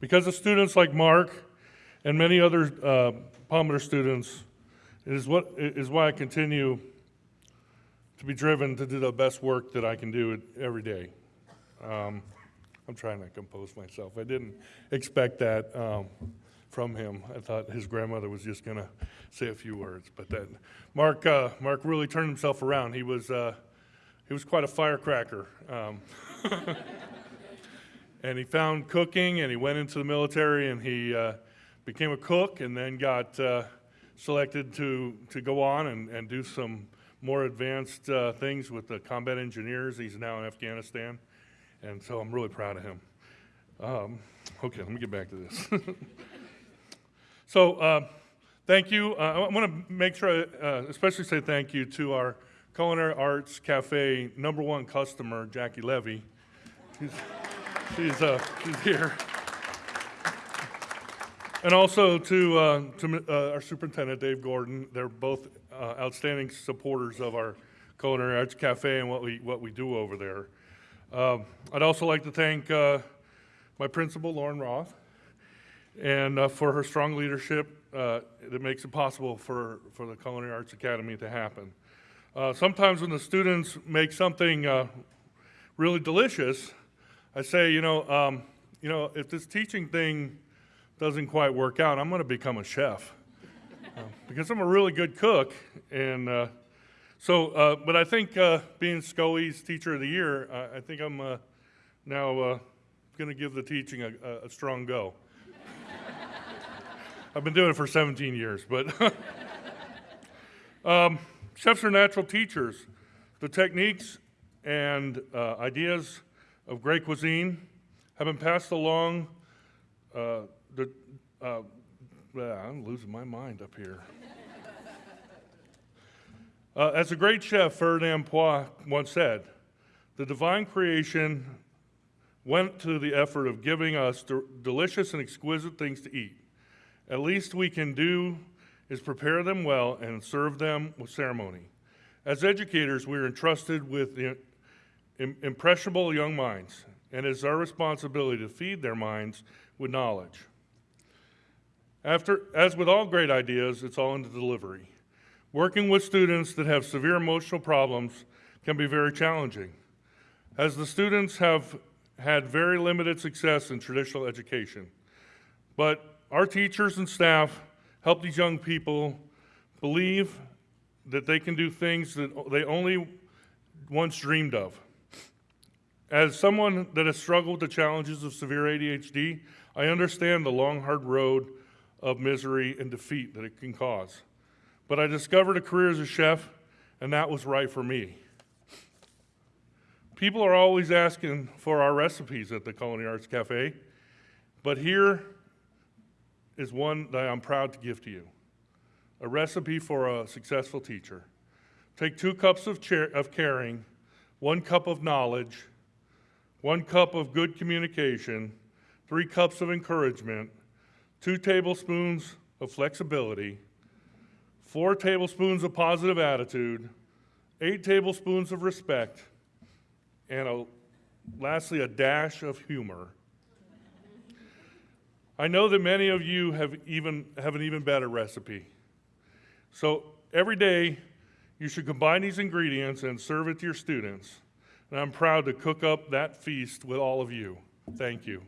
Because of students like Mark and many other uh, Palmer students, it is, what, it is why I continue to be driven to do the best work that I can do every day. Um, I'm trying to compose myself. I didn't expect that um, from him. I thought his grandmother was just going to say a few words, but that Mark uh, Mark really turned himself around. He was uh, he was quite a firecracker. Um, and he found cooking, and he went into the military, and he uh, became a cook, and then got uh, selected to to go on and, and do some more advanced uh, things with the combat engineers. He's now in Afghanistan, and so I'm really proud of him. Um, okay, let me get back to this. so, uh, thank you. Uh, I want to make sure, I uh, especially say thank you to our Culinary Arts Cafe number one customer, Jackie Levy. She's, uh, she's here. And also to, uh, to uh, our superintendent, Dave Gordon. They're both uh, outstanding supporters of our Culinary Arts Cafe and what we, what we do over there. Um, I'd also like to thank uh, my principal, Lauren Roth, and uh, for her strong leadership that makes it possible for, for the Culinary Arts Academy to happen. Sometimes when the students make something really delicious, I say, you know, um, you know, if this teaching thing doesn't quite work out, I'm going to become a chef uh, because I'm a really good cook. And uh, so, uh, but I think uh, being Scully's Teacher of the Year, I, think I'm uh, now uh, going to give the teaching a, a, a strong go. I've been doing it for 17 years, but um, chefs are natural teachers. The techniques and ideas of great cuisine have been passed along uh, the, uh, I'm losing my mind up here. uh, as a great chef, Ferdinand Point once said, the divine creation went to the effort of giving us de delicious and exquisite things to eat. At least we can do is prepare them well and serve them with ceremony. As educators, we are entrusted with the impressionable young minds, and it is our responsibility to feed their minds with knowledge. After, as with all great ideas, it's all in the delivery. Working with students that have severe emotional problems can be very challenging, as the students have had very limited success in traditional education. But our teachers and staff help these young people believe that they can do things that they only once dreamed of. As someone that has struggled with the challenges of severe ADHD, I understand the long, hard road of misery and defeat that it can cause. But I discovered a career as a chef, and that was right for me. People are always asking for our recipes at the Culinary Arts Cafe, but here is one that I'm proud to give to you. A recipe for a successful teacher. Take two cups of, of caring, one cup of knowledge, one cup of good communication, three cups of encouragement, two tablespoons of flexibility, four tablespoons of positive attitude, eight tablespoons of respect, and a, lastly, a dash of humor. I know that many of you have, even, have an even better recipe. So every day, you should combine these ingredients and serve it to your students. And I'm proud to cook up that feast with all of you. Thank you.